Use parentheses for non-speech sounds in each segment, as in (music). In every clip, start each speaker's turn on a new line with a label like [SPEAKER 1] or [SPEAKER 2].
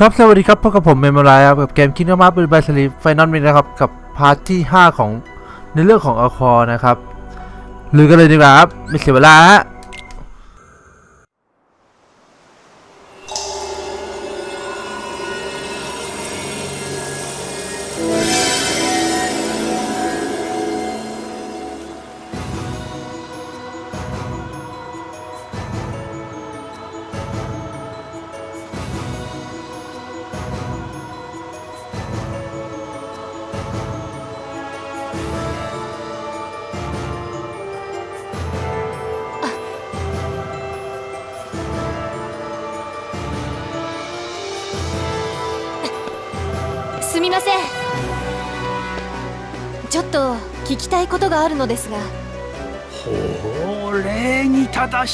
[SPEAKER 1] ครับ สวัสดีครับพบกับผมเมมโมรายครับกับเกมคิงมาเป็นบาสลีไฟนอลมินะครับ กับพาร์ทที่ 5 ของในเรื่องของอคอนะครับลือกันเลยดีกว่าครับ ไม่เสียเวลาฮะ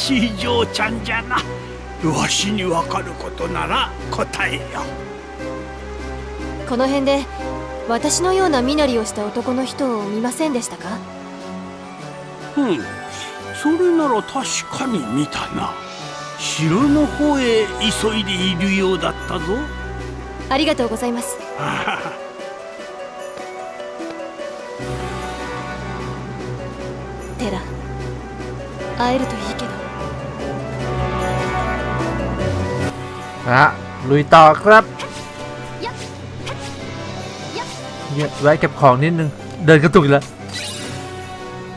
[SPEAKER 2] しい嬢ちゃんじゃな。わしにわかることなら答えよ。
[SPEAKER 3] この辺で私のような身なりをした男の人を見ませんでしたか？
[SPEAKER 2] うん。それなら確かに見たな。城の方へ急いでいるようだったぞ。
[SPEAKER 3] ありがとうございます。(laughs) テラ会えるといいけど
[SPEAKER 1] นะฮะลุยต่อครับเนี่ยแวะเก็บของนิดนึง เดินกระตุกแล้ว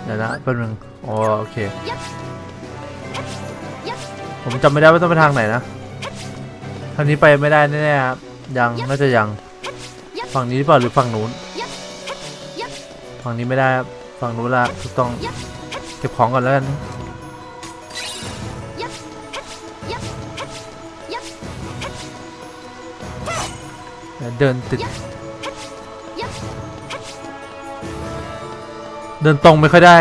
[SPEAKER 1] เดี๋ยวนะเป็นมึงอ๋อโอเค ผมจำไม่ได้ว่าต้องไปทางไหนนะทางนี้ไปไม่ได้แน่ๆครับยังน่าจะยัง ฝั่งนี้หรือเปล่าหรือฝั่งนู้น ฝั่งนี้ไม่ได้ฝั่งนู้นละถูกต้อง เก็บของก่อนแล้วกัน เดี๋ยวเดินติด เดินตรงไม่ค่อยได้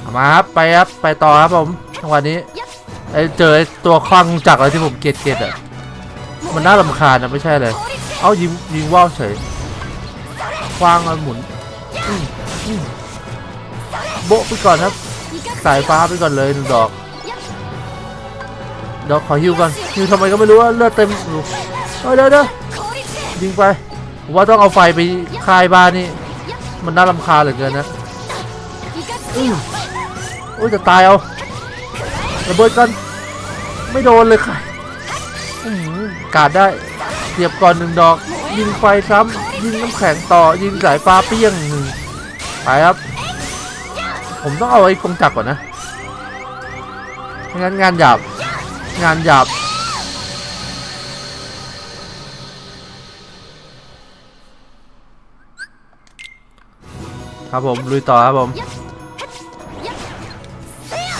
[SPEAKER 1] เอามาครับไปครับไปต่อครับผมจังหวะนี้ไอ้เจอไอ้ตัวคลั่งจักรอะไรที่ผมเกลียดเกลียดอะมันน่ารำคาญนะไม่ใช่เลย เอายิงยิงว่าวเฉยคว้างมันหมุนอืมอืมโบะไปก่อนครับ สายฟ้าไปก่อนเลยหนึ่งดอกเดี๋ยวขอฮิวก่อนฮิวทำไมก็ไม่รู้ว่าเลือดเต็มอยู่เฮ้ยเดี๋ยวเดี๋ยว ยิงไปผมว่าต้องเอาไฟไปคลายบ้านนี่ มันน่ารำคาญเหลือเกินนะอือโอ้ยจะตายเอาระเบิดกัน ไม่โดนเลยค่ะอื้อหือกาดได้เสียบก่อนหนึ่งดอก ยิงไฟซ้ำยิงน้ำแข็งต่อ ยิงสายฟ้าเปี้ยงหนึ่งไปครับ ผมต้องเอาไอ้กงจักรก่อนนะไม่งั้นงานหยาบ งานหยาบ ครับผมลุยต่อครับผม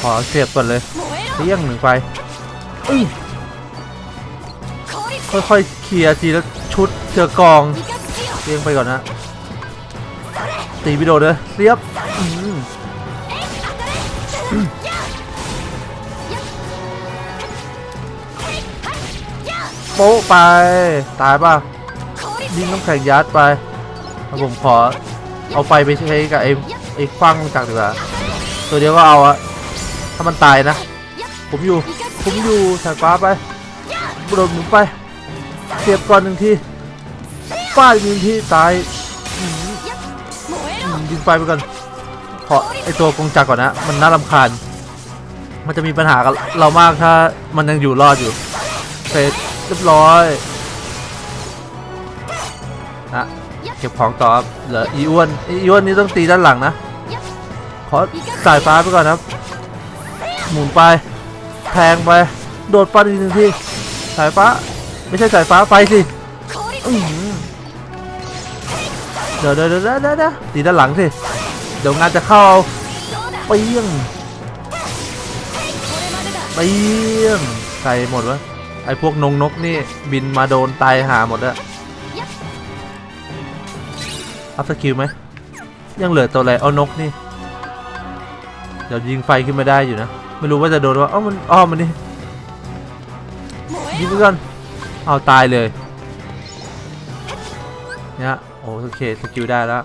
[SPEAKER 1] ขอเสียบก่อนเลยเลี้ยงหนึ่งไฟค่อยๆเคลียร์ทีละชุดเจอกองเลี้ยงไปก่อนนะตีวิดีโอเลยเรียบโป๊ะไป ตายป่ะยิงน้ำแข็งยัดไปแล้วผมขอ เอาไฟไปใช้กับไอ้ไอ้ฟังจากดีกว่าตัวเดียวก็เอาอะถ้ามันตายนะ ผมอยู่ ผมอยู่สายฟ้าไปโดดหมุนไปเสียบก่อนหนึ่งทีฟาดอีกหนึ่งทีตายอื้อหืออืมยิงไฟไปก่อนขอไอตัวกงจักรก่อนนะ มันน่ารำคาญ มันจะมีปัญหากับเรามากถ้ามันยังอยู่รอดอยู่เสร็จเรียบร้อย ก็บของต่อครับเหลืออีอ้วนอีอ้วนนี่ต้องตีด้านหลังนะ ขอสายฟ้าไปก่อนครับ หมุนไป แทงไป โดดฟันอีกหนึ่งที สายฟ้า ไม่ใช่สายฟ้าไฟสิอื้อหือเดี๋ยวเดี๋ยวเดี๋ยวเดี๋ยวเดี๋ยวตีด้านหลังสิ เดี๋ยวงานจะเข้าเอาเปี้ยงเปี้ยงใส่หมดวะไอพวกนงนกนี่บินมาโดนตายห่าหมดอะ up skill ไหม ยังเหลือตัวอะไร เอานกนี่ เดี๋ยวยิงไฟขึ้นมาได้อยู่นะ ไม่รู้ว่าจะโดนว่าอ้ามันอ้อมมันนี่ ยิงไปก่อน เอาตายเลยเนี่ยโอเค skill ได้แล้ว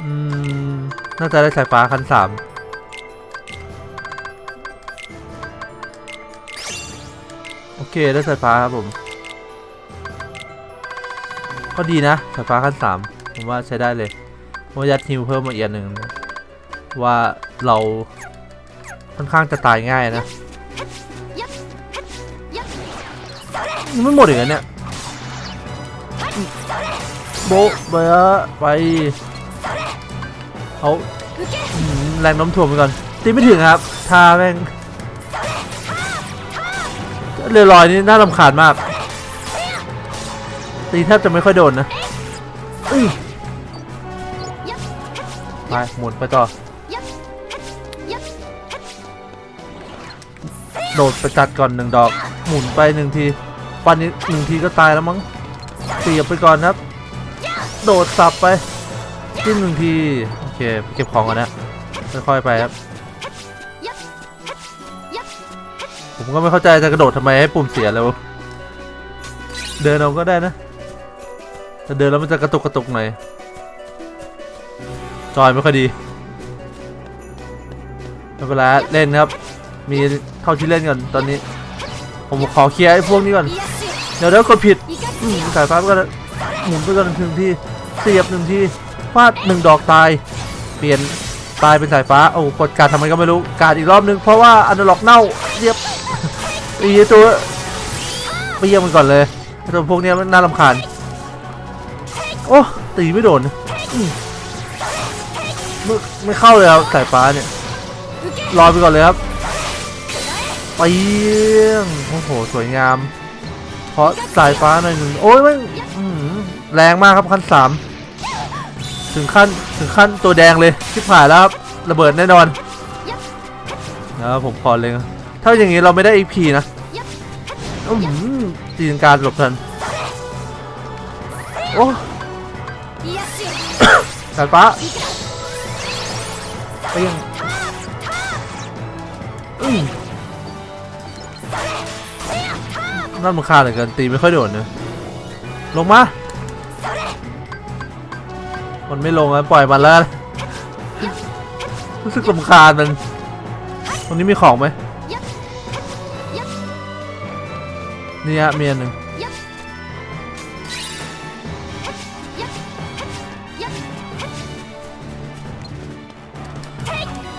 [SPEAKER 1] อืมน่าจะได้สายฟ้าคันสาม อเคได้สายฟ้าครับผม ก็ดีนะสายฟ้าขั้นสามผมว่าใช้ได้เลยว่ายัดฮิวเพิ่มมาอียดหนึ่งว่าเราค่อนข้างจะตายง่ายนะยังไม่หมดอีกเนี่ยโบไปไปเขาแรงน้ำถ่วงไปก่อนตีไม่ถึงครับท่าแม่ง เรือลอยนี่น่าลำคาญมาก ตีแทบจะไม่ค่อยโดนนะมาหมุนไปต่อ โดดไปจัดก่อนหนึ่งดอก หมุนไปหนึ่งทีปันนี้หนึ่งทีก็ตายแล้วมั้งเสียบไปก่อนครับ โดดสับไปจิ้หนึ่งที โอเค เก็บของก่อนนะค่อยๆไปครับ ผมก็ไม่เข้าใจจะกระโดดทำไมให้ปุ่มเสียแล้ว เดินเอาก็ได้นะแต่เดินแล้วมันจะกระตุกกระตุกหน่อยจอยไม่ค่อยดีเวลาเล่นครับ มีเข้าที่เล่นก่อนตอนนี้ ผมขอเคลียร์ไอ้พวกนี้ก่อน เดี๋ยวแล้วคนผิดสายฟ้าก็หมุนไปก่อนหนึ่งทีเสียบหนึ่งทีฟาดหนึ่งดอกตาย เปลี่ยนตายเป็นสายฟ้า โอ้กดการทำไมก็ไม่รู้ การอีกรอบนึงเพราะว่าอันดล็อกเน่าเรียบ ไอ้ตัวไปเยี่ยมมันก่อนเลยตัวพวกนี้น่ารำคาญโอ้ตีไม่โดนไม่ไม่เข้าเลยครับสายฟ้าเนี่ยรอไปก่อนเลยครับไปโอ้โหสวยงาม เพราะสายฟ้าหน่อยหนึ่งโอ้ยมันแรงมากครับขั้นสามถึงขั้นถึงขั้นตัวแดงเลยที่ผ่านแล้วครับระเบิดแน่นอนแล้วผมพอเลยครับ ถ้าอย่างนี้เราไม่ได้อีพีนะจีนการหลบทัน โอ้จัดปะาเปี้ยงน่ามึงฆ่าเหลือเกินตีไม่ค่อยโดดเนะลงมา มันไม่ลงแล้วปล่อยมันแล้ว รู้สึกลำคาญมัน ตรงนี้มีของไหม นี่ฮะเมียหนึ่ง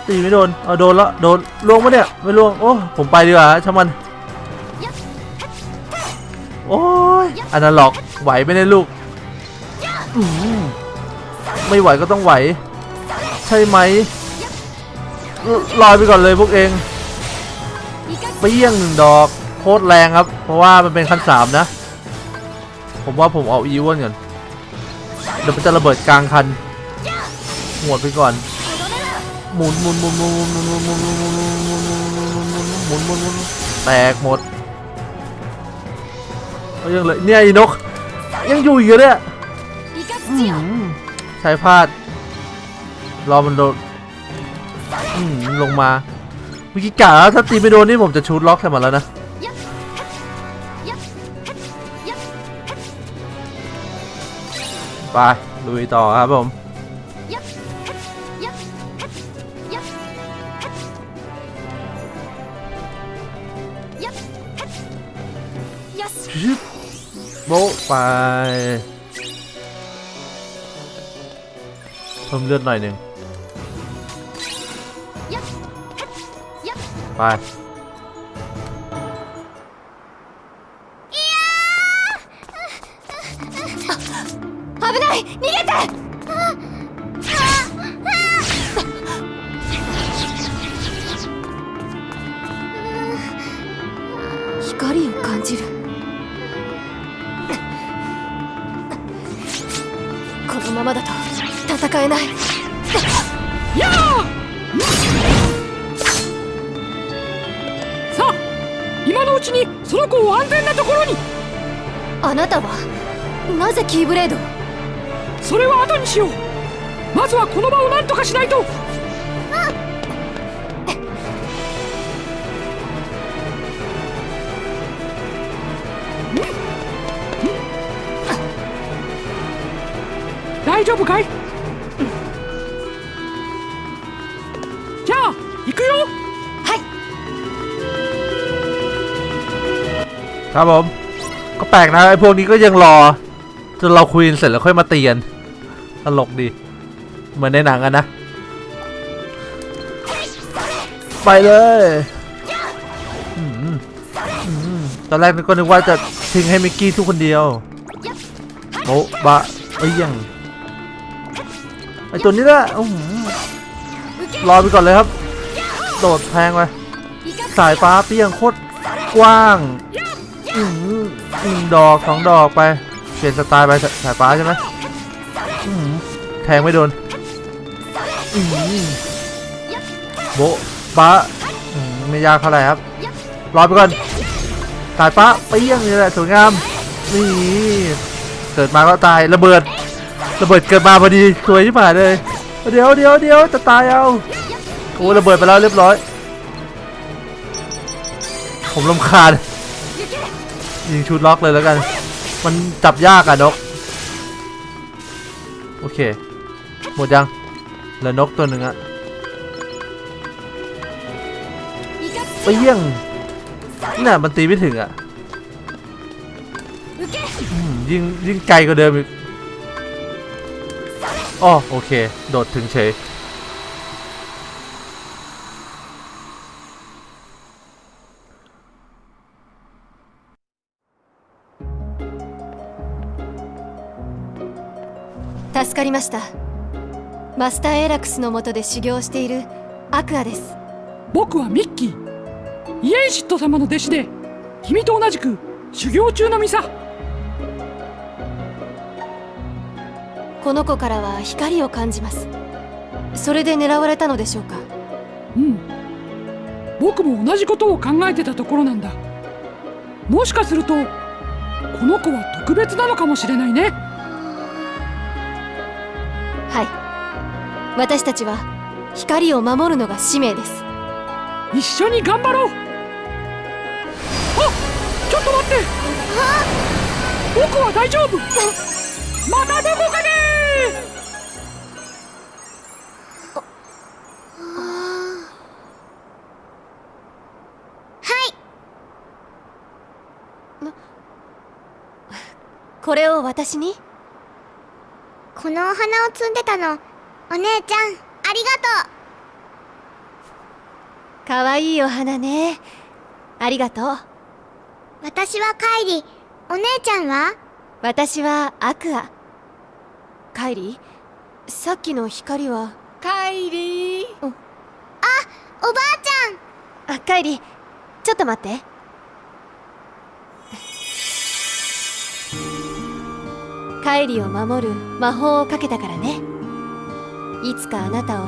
[SPEAKER 1] ตีไม่โดน เออโดนละโดนล่วงปะเนี่ย ไม่ล่วง โอ้ ผมไปดีกว่าช่างมัน โอ้ยอันนั้นหลอก ไหวไม่ได้ลูก ไม่ไหวก็ต้องไหว ใช่ไหม ลอยไปก่อนเลยพวกเองเปี้ยงหนึ่งดอก โคตรแรงครับ เพราะว่ามันเป็นขั้นสามนะ ผมว่าผมเอาอีวอนก่อนเดี๋ยวมันจะระเบิดกลางคันหวดไปก่อนหมุนหมุนหมุนหมุนหมุนหมุนหมุนหมุนหมุนหมุนหมุนหมุนหมุนหมุนหมุนแตกหมดยังเลยเนี่ยอีนก ยังอยู่อยู่เนี่ยใช้พลาด รอมันโดนลงมาเมื่กี้กะแล้วถ้าตีไม่โดนนี่ผมจะชูดล็อกใส่มันแล้วนะ ไปลุยต่อครับผม
[SPEAKER 3] よし
[SPEAKER 1] ชึบโบ๊ะไปเพิ่มเลือดหน่อยหนึ่งไป
[SPEAKER 3] のままだと戦えない。
[SPEAKER 4] さあ今のうちにその子を安全なところに。
[SPEAKER 3] あなたはなぜキーブレードを？
[SPEAKER 4] それは後にしよう。まずはこの場を何とかしないと丈夫かいじゃあ行くよ
[SPEAKER 3] はい
[SPEAKER 1] ครับผม ก็แปลกนะไอ้พวกนี้ก็ยังรอจนเราคุยกันเสร็จแล้วค่อยมาเตียนตลกดี เหมือนในหนังอะนะ ไปเลยอืมอืมตอนแรกก็นึกว่าจะทิ้งให้มิกกี้ทุกคนเดียวโอ้บะเอ้ยยัง ไอตัวนี้แหละอื้อหือรอไปก่อนเลยครับ โดดแพงไปสายฟ้าเปี้ยงโคตรกว้างอืมหนึ่งดอกสองดอกไปเปลี่ยนสไตล์ไปสสายฟ้าใช่ไหมอื้อหือแทงไม่โดนอื้อหือโบะบ้าอืมไม่ยากเท่าไหร่ครับรอไปก่อนสายฟ้าเปี้ยงนี่แหละสวยงามนี่เกิดมาก็ตายระเบิด ระเบิดเกิดมาพอดีสวยที่ผ่านเลยเดี๋ยวเดี๋ยวเดี๋ยวจะตายเอาโอ้ระเบิดไปแล้วเรียบร้อย ผมลำคาญยิงชุดล็อกเลยแล้วกัน มันจับยากอะนก โอเค หมดยังเหลือนกตัวหนึ่งอะไปเยี่ยงน่ะมันตีไม่ถึงอะอยิงยิงไกลกว่าเดิมอีก อ๋อโอเค โดดถึงเฉย
[SPEAKER 3] 助かりましたマスターエラクスの下で修行しているアクアです
[SPEAKER 4] 僕はミッキーイエンシット様の弟子で君と同じく修行中の身さ
[SPEAKER 3] この子からは光を感じます。それで狙われたのでしょうか？
[SPEAKER 4] うん。僕も同じことを考えてたところなんだ。もしかするとこの子は特別なのかもしれないね。
[SPEAKER 3] はい。私たちは光を守るのが使命です。
[SPEAKER 4] 一緒に頑張ろう。あちょっと待って。僕は大丈夫。またどこか
[SPEAKER 3] これを私に？
[SPEAKER 5] このお花を摘んでたの。お姉ちゃんありがと
[SPEAKER 3] かわいいお花ね。ありがとう。
[SPEAKER 5] う私はカイリお姉ちゃんは？
[SPEAKER 3] 私はアクア。カイリさっきの光は？
[SPEAKER 6] カイリー。
[SPEAKER 5] おばあち
[SPEAKER 3] あカイリちょっと待ってカイリを守る魔法をかけたからね。いつかあなたを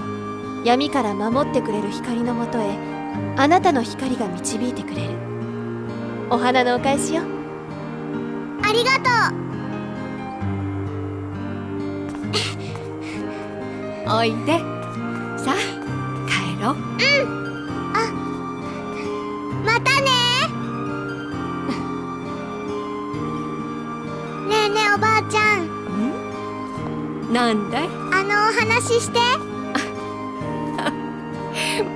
[SPEAKER 3] 闇から守ってくれる光のもとへあなたの光が導いてくれる。お花のお返しよ。
[SPEAKER 5] ありがと (laughs)
[SPEAKER 6] おいで。さあ帰ろう。
[SPEAKER 5] うまたねねおばあちゃん。
[SPEAKER 6] なんだい？
[SPEAKER 5] あのお話して。(laughs)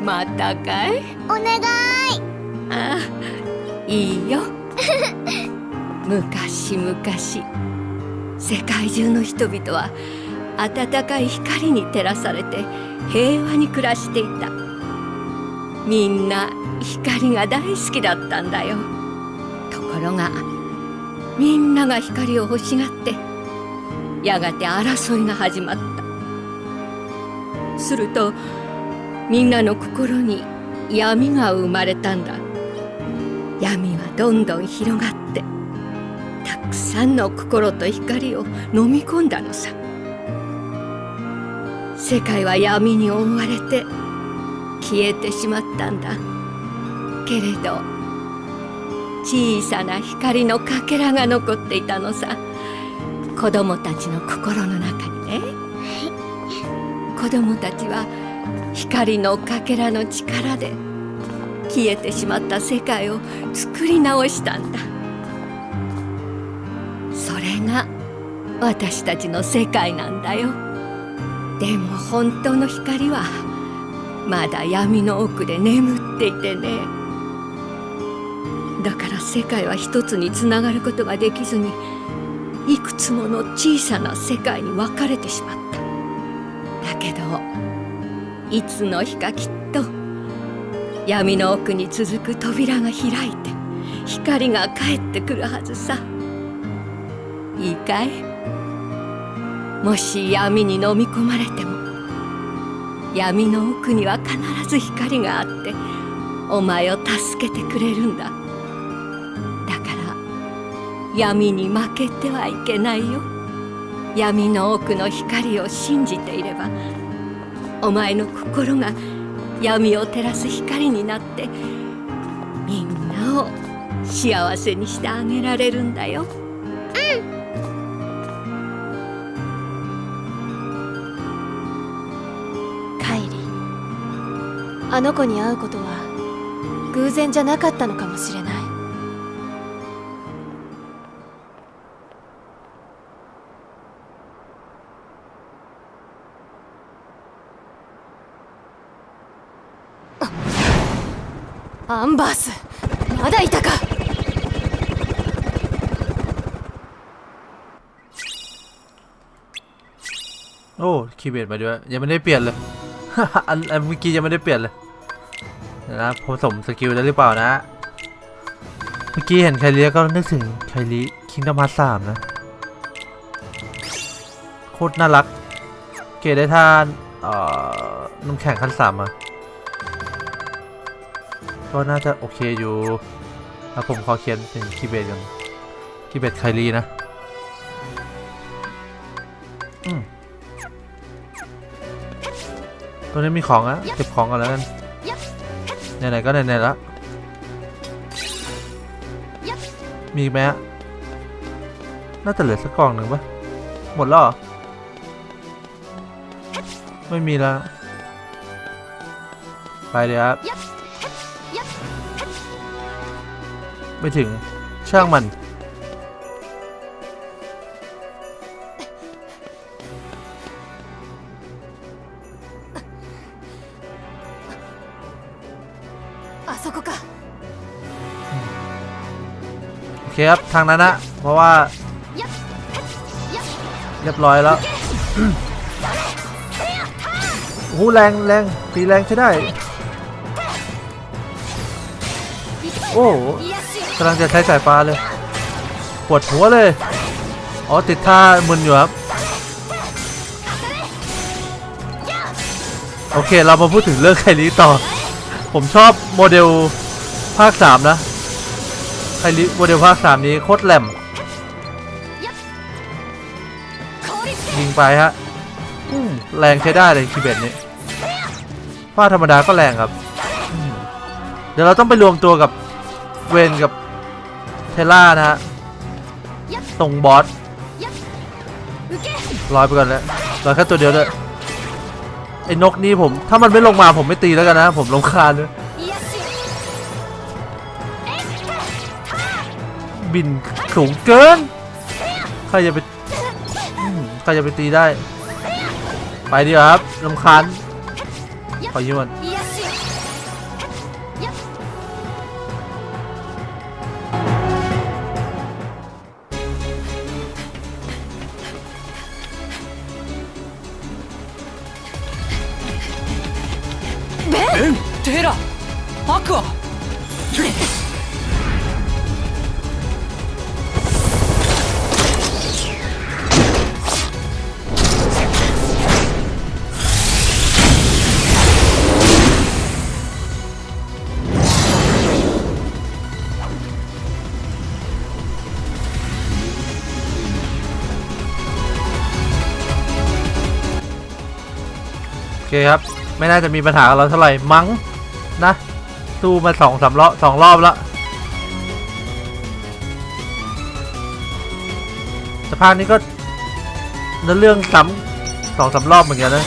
[SPEAKER 6] またかい？
[SPEAKER 5] お願い。
[SPEAKER 6] ああいいよ。(laughs) 昔々世界中の人々は暖かい光に照らされて平和に暮らしていた。みんな光が大好きだったんだよ。ところがみんなが光を欲しがってやがて争いが始まった。するとみんなの心に闇が生まれたんだ。闇はどんどん広がってたくさんの心と光を飲み込んだのさ。世界は闇に覆われて消えてしまったんだ。けれど小さな光のかけらが残っていたのさ。子供たちの心の中にね。子供たちは光のかけらの力で消えてしまった世界を作り直したんだ。それが私たちの世界なんだよ。でも本当の光はまだ闇の奥で眠っていてね。だから世界は一つにつながることができずにいくつもの小さな世界に分かれてしまった。だけどいつの日かきっと闇の奥に続く扉が開いて光が帰ってくるはずさ。いいかい？もし闇に飲み込まれても闇の奥には必ず光があってお前を助けてくれるんだ。闇に負けてはいけないよ。闇の奥の光を信じていればお前の心が闇を照らす光になってみんなを幸せにしてあげられるんだよ。
[SPEAKER 3] カイリあの子に会うことは偶然じゃなかったのかもしれない。アンバースまだいたか
[SPEAKER 1] โอ้คีย์เบดมาด้วย ยังไม่ได้เปลี่ยนเลย อันอันเมื่อกี้ยังไม่ได้เปลี่ยนเลยเดี๋ยวนะผสมสกิลได้หรือเปล่านะ เมื่อกี้เห็นไคลีก็นึกถึงไคลีคิงดอมฮาร์สามนะ โคตรน่ารัก เกรดได้ท่านเอ่อน้ำแข็งขั้นสามมา ก็น่าจะโอเคอยู่แล้วผมขอเขียนเป็นคีเบดกันคีเบดไคลีนะตัวนี้มีของอะเก็บของกันแล้วกันไหนๆก็ไหนๆแล้วมีไหมอะน่าจะเหลือสักกล่องหนึ่งปะหมดแล้วไม่มีแล้วไปเดี๋ยวครับ ไม่ถึงช่างมัน โอเคครับ ทางนั้นนะ เพราะว่า เรียบร้อยแล้วหูแรงแรงตีแรงใช้ได้ โอ้ กำลังจะใช้สายฟ้าเลย ปวดหัวเลย อ๋อ ติดท่ามึนอยู่ครับ โอเค เรามาพูดถึงเรื่องไคลีต่อ ผมชอบโมเดลภาค 3 นะ ไคลีโมเดลภาค 3 นี้โคตรแหลมยิงไปฮะแรงใช้ได้เลยคีย์เบดนี้ฟ้าธรรมดาก็แรงครับ เดี๋ยวเราต้องไปรวมตัวกับเวนกับ ทล่านะฮะตรงบอสลอยไปก่อนแล้วลอยแค่ตัวเดียวด้วยไอ้นกนี่ผม ถ้ามันไม่ลงมาผมไม่ตีแล้วกันนะ ผมลงคาญเลยบินสูงเกิน ใครจะไปใครจะไปตีได้ ไปดีครับลำคาญขอยืมมัน คครับ ไม่น่าจะมีปัญหากับเราเท่าไหร่มั้งนะสู้มาสองสามรอบสองรอบแล้วสภาพนี้ก็เนื้อเรื่องซ้ำสองสามรอบเหมือนกันนะ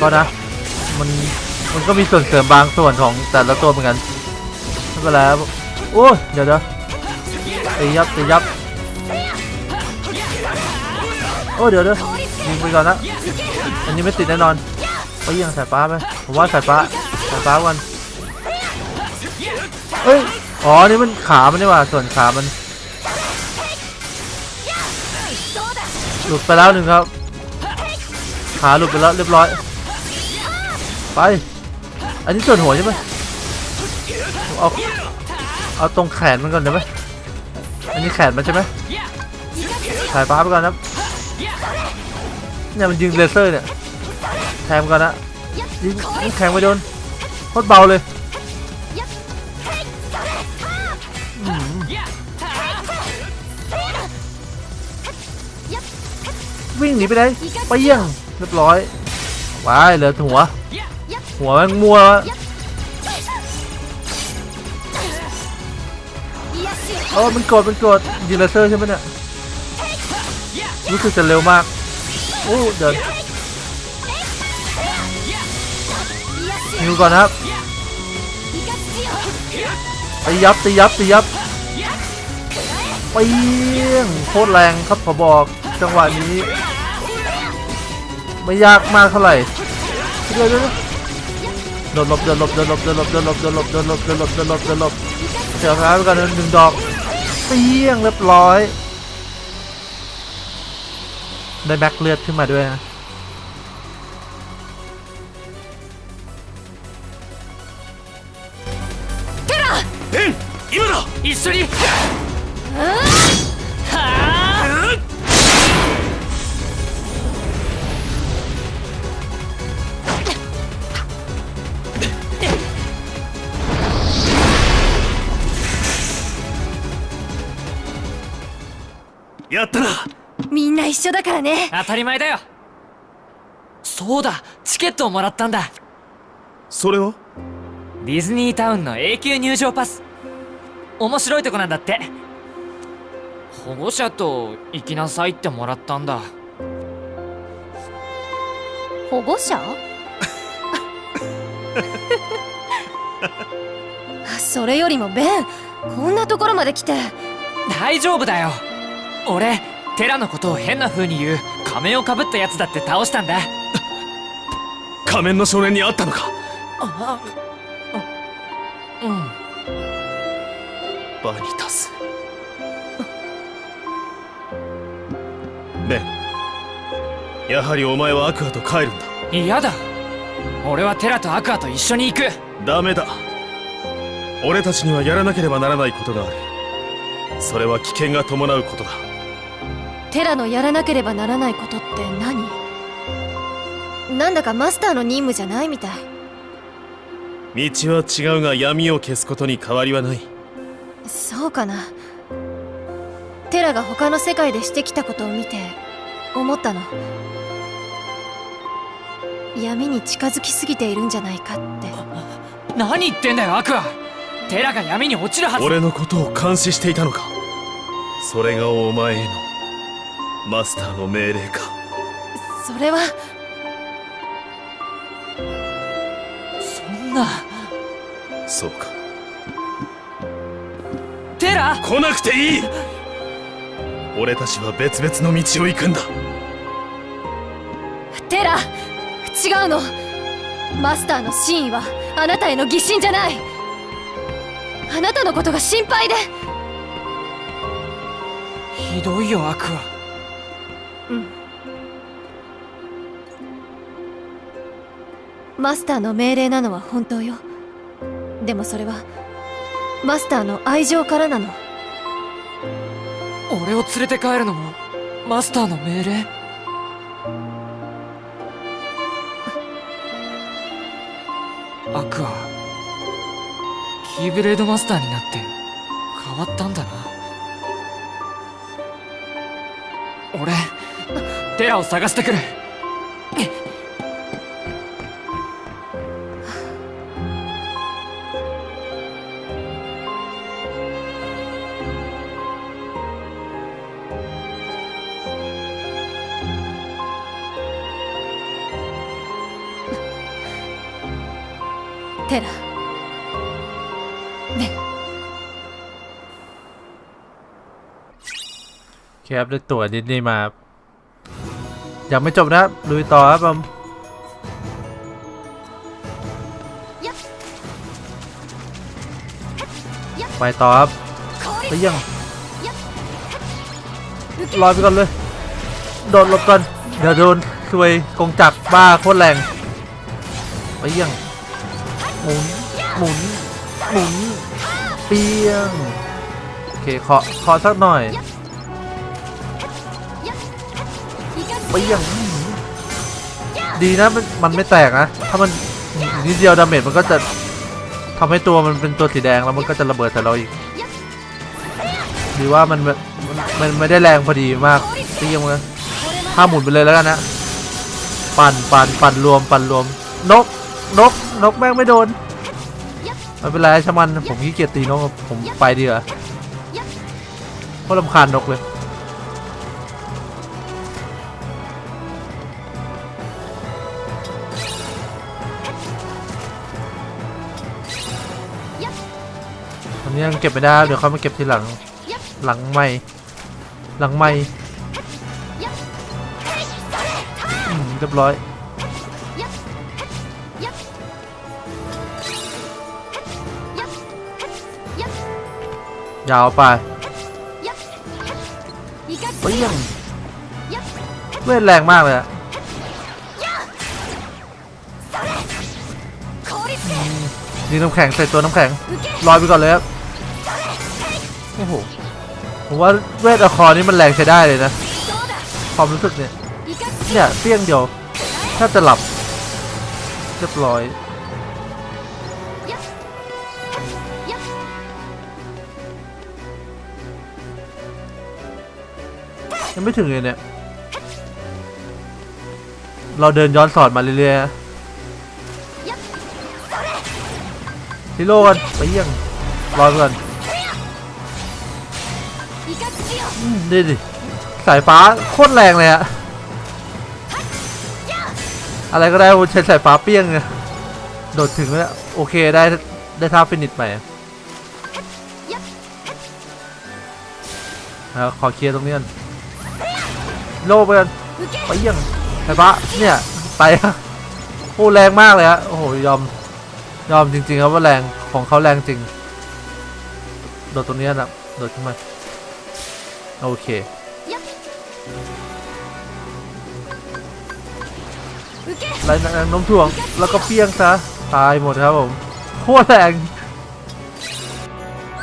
[SPEAKER 1] ก็นะมันมันก็มีส่วนเสริมบางส่วนของแต่ละตัวเหมือนกันไม่เป็นไรครับโอ้เดี๋ยวเดี๋ยวตียับตียับโอ้เดี๋ยวเดี๋ยวยิงไปก่อนนะอันนี้ไม่ติดแน่นอน ไปยิงสายฟ้าไปผมว่าสายฟ้าสายฟ้ากันเอ้ยอ๋อนี่มันขามันนี่หว่าส่วนขามันหลุดไปแล้วหนึ่งครับ ขาหลุดไปแล้วเรียบร้อย ไป อันนี้ส่วนหัวใช่ไหมเอาเอาตรงแขนมันก่อนได้ไหมอันนี้แขนมันใช่ไหมถ่ายฟ้าไปก่อนครับเนี่ยมันยิงเลเซอร์เนี่ย แทงมันก่อนนะยิงยิงแทงไปโดนโคตรเบาเลยอืมวิ่งหนีไปไหนไปเยี่ยงเรียบร้อยว้ายเหลือหัว หัวแมันมัวแล้วเออมันกดมันกดยิงเลเซอร์ใช่ไหมเนี่ยรู้สึกจะเร็วมากโอ้เดิน ฮิวก่อนนะครับตียับตียับตียับเปียงโคตรแรงครับขอบอกจังหวะนี้ ไม่ยากมากเท่าไหร่เดี๋ยวเดี๋ยวโดนหลบเดินหลบเดินหลบเดินหลบเดินหลบเดินหลบเดินหลบเดินหลบเดินหลบเดินหลบเสียท้ายไปกันหนึ่งดอกเปียงเรียบร้อย ได้แบ็คเลือดขึ้นมาด้วยนะ
[SPEAKER 2] 一緒に。はあやったな。
[SPEAKER 3] みんな一緒だからね。
[SPEAKER 7] 当たり前だよ。そうだチケットをもらったんだ。
[SPEAKER 2] それは？
[SPEAKER 7] ディズニータウンの永久入場パス面白いとこなんだって。保護者と行きなさいってもらったんだ。
[SPEAKER 3] 保護者？(laughs) それよりもベンこんなところまで来て。
[SPEAKER 7] 大丈夫だよ。俺テラのことを変な風に言う仮面をかぶったやつだって倒したんだ。
[SPEAKER 2] 仮面の少年に会ったのか？
[SPEAKER 7] ああ
[SPEAKER 2] バニタスベンやはりお前はアクアと帰るんだ。
[SPEAKER 7] 嫌だ。俺はテラとアクアと一緒に行く。
[SPEAKER 2] ダメだ。俺たちにはやらなければならないことがある。それは危険が伴うことだ。
[SPEAKER 3] テラのやらなければならないことって何？なんだかマスターの任務じゃないみたい。
[SPEAKER 2] 道は違うが闇を消すことに変わりはない
[SPEAKER 3] そうかな。テラが他の世界でしてきたことを見て思ったの。闇に近づきすぎているんじゃないかって。
[SPEAKER 7] 何言ってんだよアクアテラが闇に落ちるはず。
[SPEAKER 2] 俺のことを監視していたのか。それがお前へのマスターの命令か。
[SPEAKER 3] それは。
[SPEAKER 7] そんな。
[SPEAKER 2] そうか
[SPEAKER 7] テラ？
[SPEAKER 2] 来なくていい。俺たちは別々の道を行くんだ。
[SPEAKER 3] テラ？違うの。マスターの真意はあなたへの疑心じゃない。あなたのことが心配で。
[SPEAKER 7] ひどいよアクア。
[SPEAKER 3] マスターの命令なのは本当よ。でもそれはマスターの愛情からなの。
[SPEAKER 7] 俺を連れて帰るのもマスターの命令？アクアキーブレードマスターになって変わったんだな。俺テラを探してくる。
[SPEAKER 1] 테 라. 네. ครับได้ตั๋วดิสนีย์มายังไม่จบนะครัลุยต่อครับผมไปต่อครับไปยังลอยไปก่อนเลย โดนหลบก่อนเดี๋ยวโดนช่วยกงจักบ้าโคตรแรงไปยัง หมุน หมุน หมุน เปียง โอเคเคาะเคาะสักหน่อยไปยังดีนะมันมันไม่แตกนะ ถ้ามันนิดเดียว damage มันก็จะทำให้ตัวมันเป็นตัวสีแดงแล้วมันก็จะระเบิดใส่เราอีกดีว่ามันมันมันไม่ได้แรงพอดีมากเตี้ยงเลยถ้าหมุนไปเลยแล้วกันนะ ปั่นปั่นปั่นรวม ปั่นรวม นก นกนกแม่งไม่โดนไม่เป็นไรช่างมันผมขี้เกียจตีนกผมไปดีกว่าเพราะลำคาญนกเลยอันนี้ยังเก็บไม่ได้เดี๋ยวเขามาเก็บทีหลังหลังไม่หลังไม่เรียบร้อย ยาวไปเฮ้ยยังเวทแรงมากเลยอะอืมยิงน้ำแข็งใส่ตัวน้ำแข็งลอยไปก่อนเลยครับโอ้โหผมว่าเวทอะคอร์นี่มันแรงใช้ได้เลยนะ ความรู้สึกเนี่ยเนี่ยเปี้ยงเดียวแทบจะหลับเรียบร้อย ยังไม่ถึงเลยเนี่ย เราเดินย้อนสอนมาเรื่อยๆนะซิโร่กันไปเยี่ยงรอก่อนอืมนี่ดิ สายฟ้าโคตรแรงเลยอะอะไรก็ได้ใช้สายฟ้าเปี้ยงไงโดดถึงแล้วโอเคได้ได้ท่า finish ใหม่แล้วขอเคลียร์ตรงนี้ก่อน โล่ไปกันไปเยี่ยงสายฟ้าเนี่ยไปอะโอ้แรงมากเลยฮะโอ้โหยอมยอมจริงๆครับว่าแรงของเขาแรงจริงโดดตรงนี้นะโดดขึ้นมาโอเคไล่แรงน้มถ่วงแล้วก็เปี้ยงซะตายหมดครับผมโคตรแรง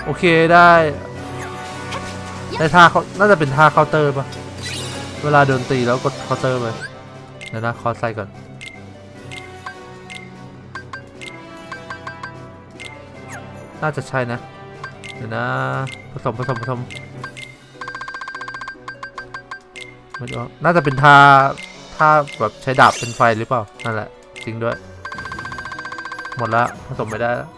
[SPEAKER 1] โอเคได้ได้ท่าเขาน่าจะเป็นท่าเคาน์เตอร์ปะ เวลาโดนตีแล้วกดเคาน์เตอร์ไปเดี๋ยวนะคอใส่ก่อน น่าจะใช่นะ เดี๋ยวนะ ผสมผสมผสมไม่รู้น่าจะเป็นท่าถ้าแบบใช้ดาบเป็นไฟหรือเปล่า นั่นแหละ จริงด้วย หมดละผสมไม่ได้แล้ว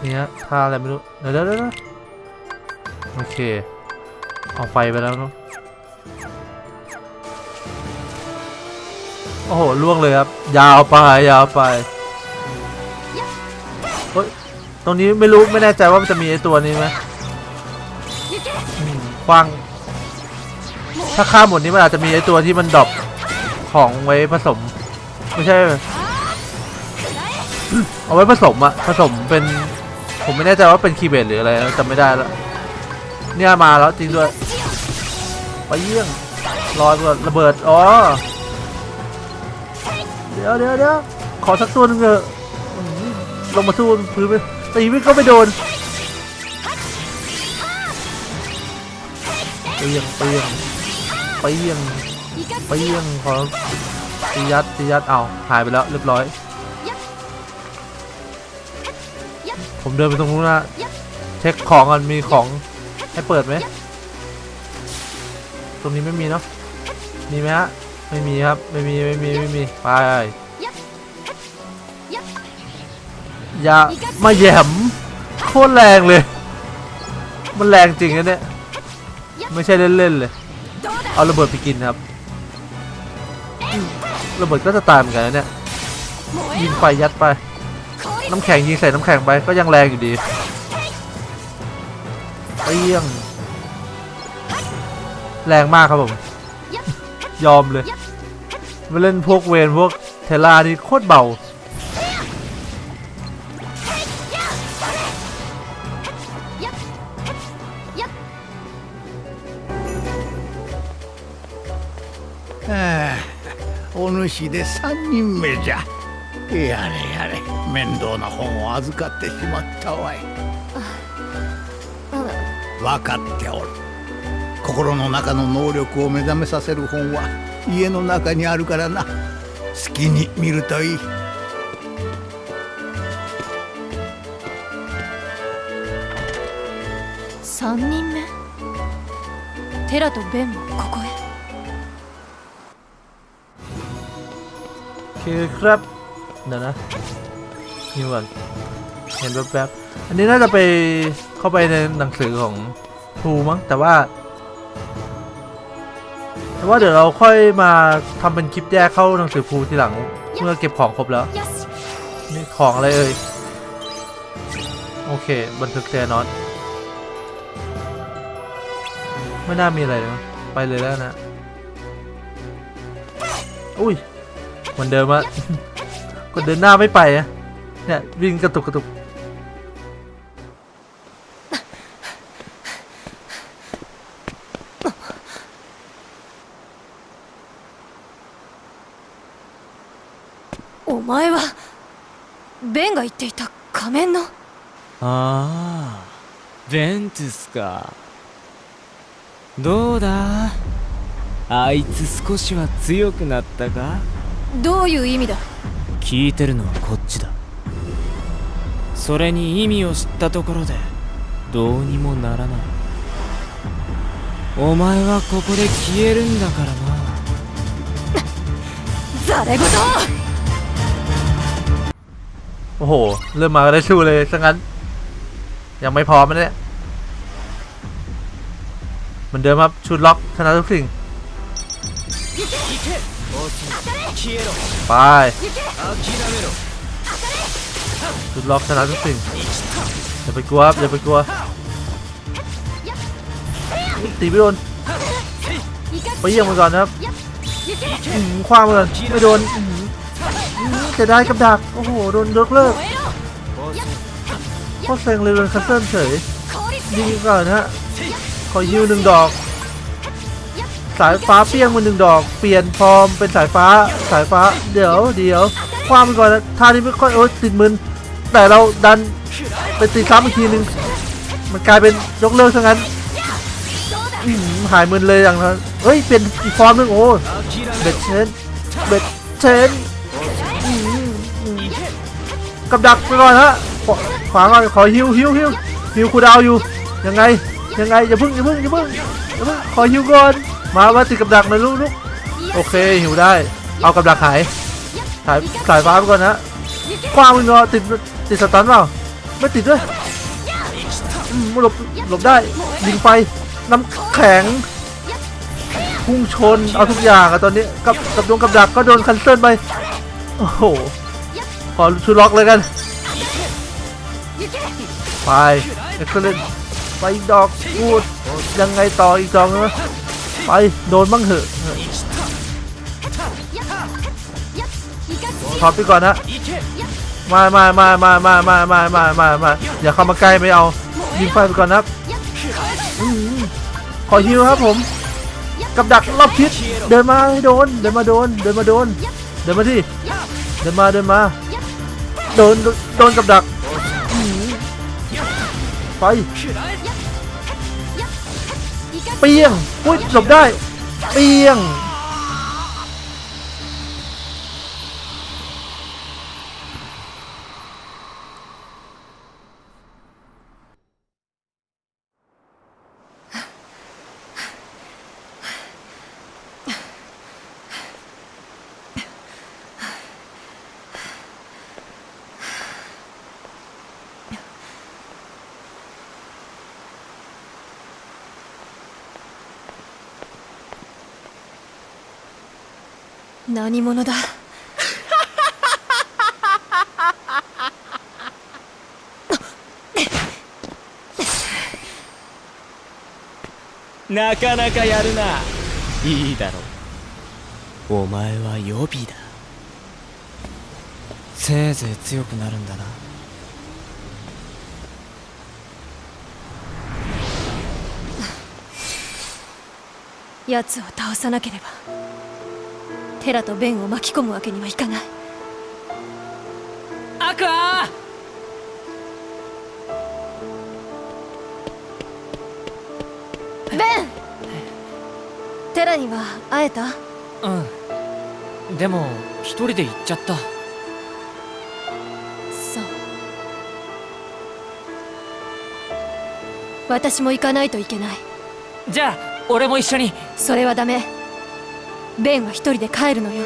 [SPEAKER 1] เนี่ยท่าอะไรไม่รู้ เดี๋ยวเดี๋ยวเดี๋ยวโอเค เอาไฟไปแล้วเนาะโอ้โหล่วงเลยครับ ยาวไปยาวไปเฮ้ยตรงนี้ไม่รู้ไม่แน่ใจว่ามันจะมีไอตัวนี้ไหมคว้าง ถ้าข้ามหมดนี้มันอาจจะมีไอตัวที่มัน drop ของไว้ผสม ไม่ใช่ เอาไว้ผสมอะผสมเป็น ผมไม่แน่ใจว่าเป็น Keyblade หรืออะไรจำไม่ได้แล้วเนี่ยมาแล้วจริงด้วยไปเยี่ยงรอยก่อนระเบิดอ๋อเดี๋ยวเดี๋ยวเดี๋ยวขอสักตัวหนึงเถอะลงมาสู้พื้นไปตีไม่ก็ไม่โดนเปียงเปียงเปียงเปียงขอตียัดตียัดเอาหายไปแล้วเรียบร้อย ผมเดินไปตรงนู้นนะเช็คของก่อนมีของให้เปิดไหมตรงนี้ไม่มีเนาะมีไหมฮะไม่มีครับไม่มีไม่มีไม่มีไปอย่ามาแหยมโคตรแรงเลย มันแรงจริงนะเนี่ยไม่ใช่เล่นๆเลย เอาระเบิดไปกินครับอืมระเบิดก็จะตายเหมือนกันนะเนี่ยยิงไฟยัดไป น้ำแข็งยิงใส่น้ำแข็งไปก็ยังแรงอยู่ดีเปี้ยง แรงมากครับผม ย ยอมเลยมาเล่นพวกเวนพวกเทล่านี่โคตรเบา
[SPEAKER 8] はあお主で三人目じゃやれやれ 面倒な本を預かってしまったわい。分かっておる心の中の能力を目覚めさせる本は家の中にあるからな。好きに見るといい。
[SPEAKER 3] 3人目？テラとベンもここへ。
[SPEAKER 1] Okay, crap. ครับเดี๋ยวนะนี่ก่อนเห็นแป๊บๆอันนี้น่าจะไปเข้าไปในหนังสือของครูมั้งแต่ว่า แต่ว่าเดี๋ยวเราค่อยมาทำเป็นคลิปแยกเข้าหนังสือครูทีหลังเมื่อเก็บของครบแล้ว
[SPEAKER 3] よし
[SPEAKER 1] นี่ของอะไรเอ่ยโอเค บันทึกแจนอตไม่น่ามีอะไรเลยมั้งไปเลยแล้วนะอุ้ยเหมือนเดิมอะกดเดินหน้าไม่ไปอะ Nè, Vin ketuk
[SPEAKER 3] お前はベンが言っていた仮面の？
[SPEAKER 7] ああベンツィスか。どうだ？あいつ少しは強くなったか？
[SPEAKER 3] どういう意味だ？
[SPEAKER 7] 聞いてるのはこっちだ。それに意味を知ったところでどうにもならないお前はここで消えるんだからな
[SPEAKER 3] ざれ言
[SPEAKER 1] โอ้โห เริ่มมาก็ได้ชูเลยซะงั้น ยังไม่พร้อมนะเนี่ยเหมือนเดิมครับชุดล็อกชนะทุกสิ่ง ไป ชุดล็อกชนะทุกสิ่งอย่าไปกลัวอย่าไปกลัวตีไม่โดนไปเยี่ยมมันก่อนนะครับคว้ามันก่อนไม่โดนจะได้กับดักโอ้โหโดนยกเลิกโคตรเซ็งเลยโดน cancel เฉยยิงก่อนนะฮะขอยิวหนึ่งดอก สายฟ้าเปี้ยงมาหนึ่งดอก เปลี่ยนฟอร์มเป็นสายฟ้าสายฟ้าเดี๋ยวเดี๋ยว คว้ามันก่อนนะท่านี้ไม่ค่อยโอ๊ยติดมึนแต่เราดันไปตีซ้ำอีกทีหนึ่งมันกลายเป็นยกเลิกซะงั้นหายมึนเลยอย่างนั้นเฮ้ยเปลี่ยนอีกฟอร์มหนึ่งโอ้เบ็ดเชนเบ็ดเชนกับดักไปก่อนฮะขวาขวาก่อนขอ heal heal heal heal cooldown อยู่ยังไงยังไงอย่าพิ่งอย่าพิ่งอย่าพิ่งอย่าเพิ่งขอฮิวก่อนมามาติดกับดักหน่อยลูกลูกโอเคหิวได้ เอากับดักหาย สายสายฟ้าไปก่อนนะคว้ามึงเนาะติดติด stun เปล่าไม่ติดด้วยหลบหลบได้ยิงไฟน้ำแข็งพุ่งชนเอาทุกอย่างอะตอนนี้กับกับดวงกับดักก็โดนคันเซิลไปโอ้โหขอชูล็อกเลยกันไปเอ็กซ์เลนไปดอกพูดยังไงต่ออีกดอกนะไปโดนบ้างเหอะ ถอไปก่อนนะมามามามามามามามามามาอย่าเข้ามาใกล้ไม่เอายิงไฟไปก่อนนะครับอืมขอฮิวครับผม กับดักรอบทิศเดินมาให้โดน เดินมาโดน เดินมาโดน เดินมาที่ เดินมาเดินมา โดนโดนกับดักไปเปียงอุ้ยหลบได้ เปียง
[SPEAKER 3] 何者だ？
[SPEAKER 7] なかなかやるな。いいだろう。お前は予備だ。せいぜい強くなるんだな。
[SPEAKER 3] 奴を倒さなければテラとベンを巻き込むわけにはいかない。
[SPEAKER 7] アクア！
[SPEAKER 3] ベン！テラには会えた？
[SPEAKER 7] うん。でも一人で行っちゃった。
[SPEAKER 3] そう。私も行かないといけない。
[SPEAKER 7] じゃあ俺も一緒に。
[SPEAKER 3] それはダメベンは一人で帰るのよ。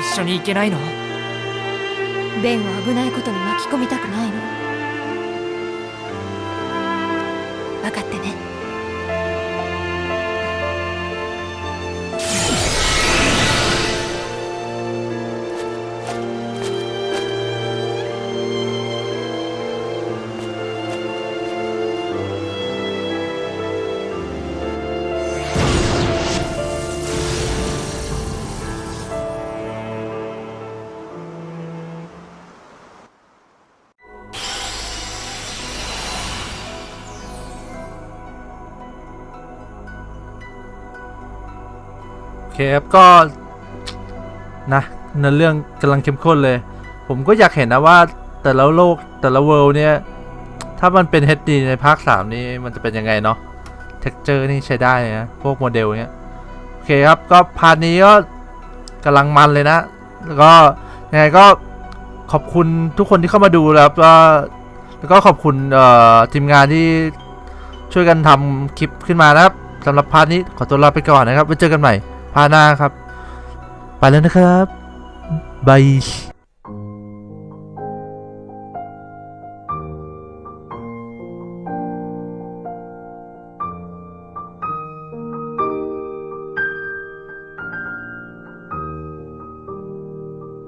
[SPEAKER 7] 一緒に行けないの？
[SPEAKER 3] ベンを危ないことに巻き込みたくないの
[SPEAKER 1] เคครับก็นะเนื้อเรื่องกำลังเข้มข้นเลย ผมก็อยากเห็นนะว่าแต่ละโลกแต่ละ world เนี่ย ถ้ามันเป็น HD ในภาค 3 นี่มันจะเป็นยังไงเนาะ texture นี่ใช้ได้นะ พวกโมเดลเนี้ย โอเคครับ ก็ part นี้ก็กำลังมันเลยนะ แล้วก็ยังไงก็ขอบคุณทุกคนที่เข้ามาดูแล้วครับก็แล้วก็ขอบคุณทีมงานที่ช่วยกันทำคลิปขึ้นมานะครับสำหรับพาร์ทนี้ขอตัวลาไปก่อนนะครับไว้เจอกันใหม่ พาหน้าครับ ไปแล้วนะครับบาย